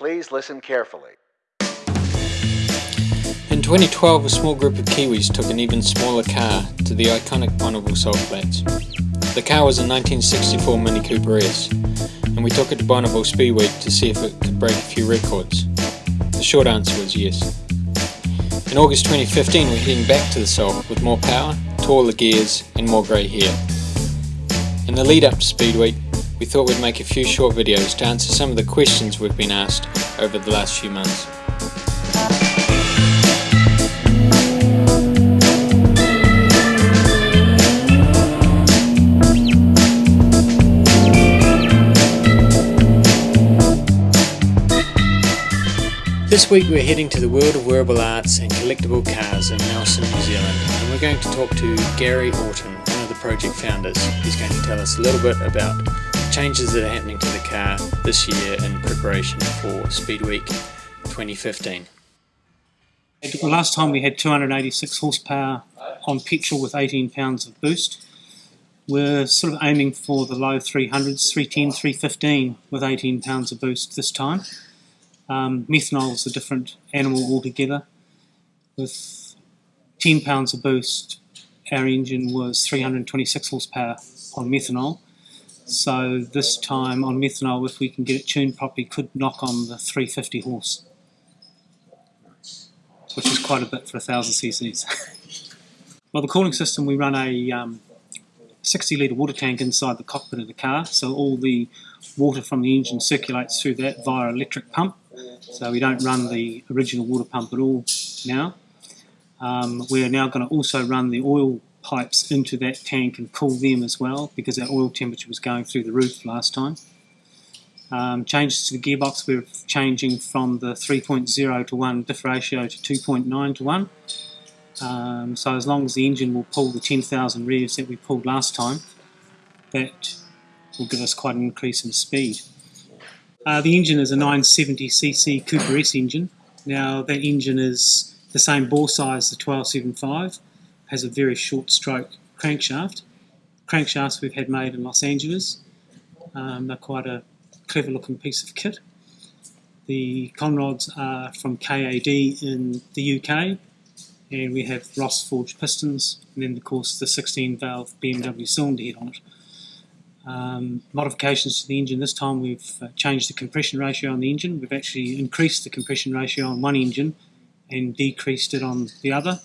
Please listen carefully. In 2012, a small group of Kiwis took an even smaller car to the iconic Bonneville Salt Flats. The car was a 1964 Mini Cooper S, and we took it to Bonneville Speed Week to see if it could break a few records. The short answer was yes. In August 2015, we're heading back to the Salt with more power, taller gears, and more grey hair. In the lead up to Speed Week, we thought we'd make a few short videos to answer some of the questions we've been asked over the last few months. This week we're heading to the world of wearable arts and collectible cars in Nelson, New Zealand and we're going to talk to Gary Orton, one of the project founders. He's going to tell us a little bit about changes that are happening to the car this year in preparation for Speed Week 2015. The Last time we had 286 horsepower on petrol with 18 pounds of boost. We're sort of aiming for the low 300s, 310, 315 with 18 pounds of boost this time. Um, methanol is a different animal altogether. With 10 pounds of boost, our engine was 326 horsepower on methanol. So this time on methanol, if we can get it tuned properly, could knock on the 350 horse, which is quite a bit for a 1000 cc's. well, the cooling system, we run a um, 60 litre water tank inside the cockpit of the car, so all the water from the engine circulates through that via electric pump. So we don't run the original water pump at all now. Um, we are now going to also run the oil pipes into that tank and cool them as well because our oil temperature was going through the roof last time. Um, changes to the gearbox, we're changing from the 3.0 to 1 diff ratio to 2.9 to 1. Um, so as long as the engine will pull the 10,000 revs that we pulled last time, that will give us quite an increase in speed. Uh, the engine is a 970cc Cooper S engine. Now that engine is the same bore size as the 1275, has a very short stroke crankshaft. Crankshafts we've had made in Los Angeles. Um, they're quite a clever looking piece of kit. The conrods are from KAD in the UK and we have Ross forged pistons and then of course the 16 valve BMW cylinder head on it. Um, modifications to the engine this time we've uh, changed the compression ratio on the engine we've actually increased the compression ratio on one engine and decreased it on the other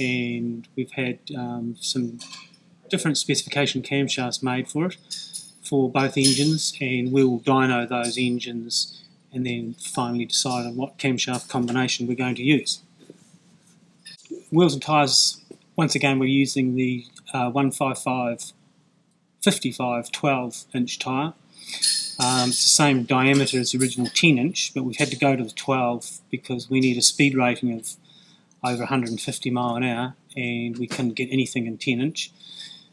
and we've had um, some different specification camshafts made for it for both engines and we'll dyno those engines and then finally decide on what camshaft combination we're going to use. Wheels and tyres, once again we're using the uh, 155 55 12 inch tyre. Um, it's the same diameter as the original 10 inch, but we've had to go to the 12 because we need a speed rating of over 150 mile an hour and we couldn't get anything in 10 inch.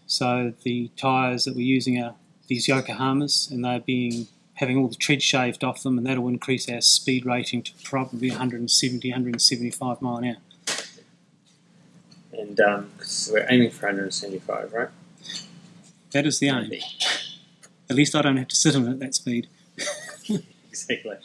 So the tyres that we're using are these Yokohamas and they're being having all the tread shaved off them and that'll increase our speed rating to probably 170, 175 mile an hour. And um, so we're aiming for 175, right? That is the aim. At least I don't have to sit on it at that speed. exactly.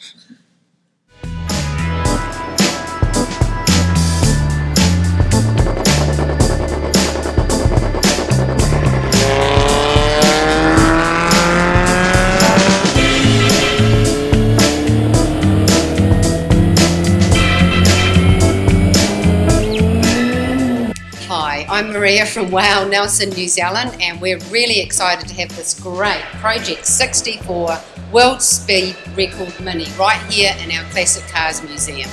I'm Maria from WOW Nelson, New Zealand, and we're really excited to have this great Project 64 World Speed Record Mini right here in our Classic Cars Museum.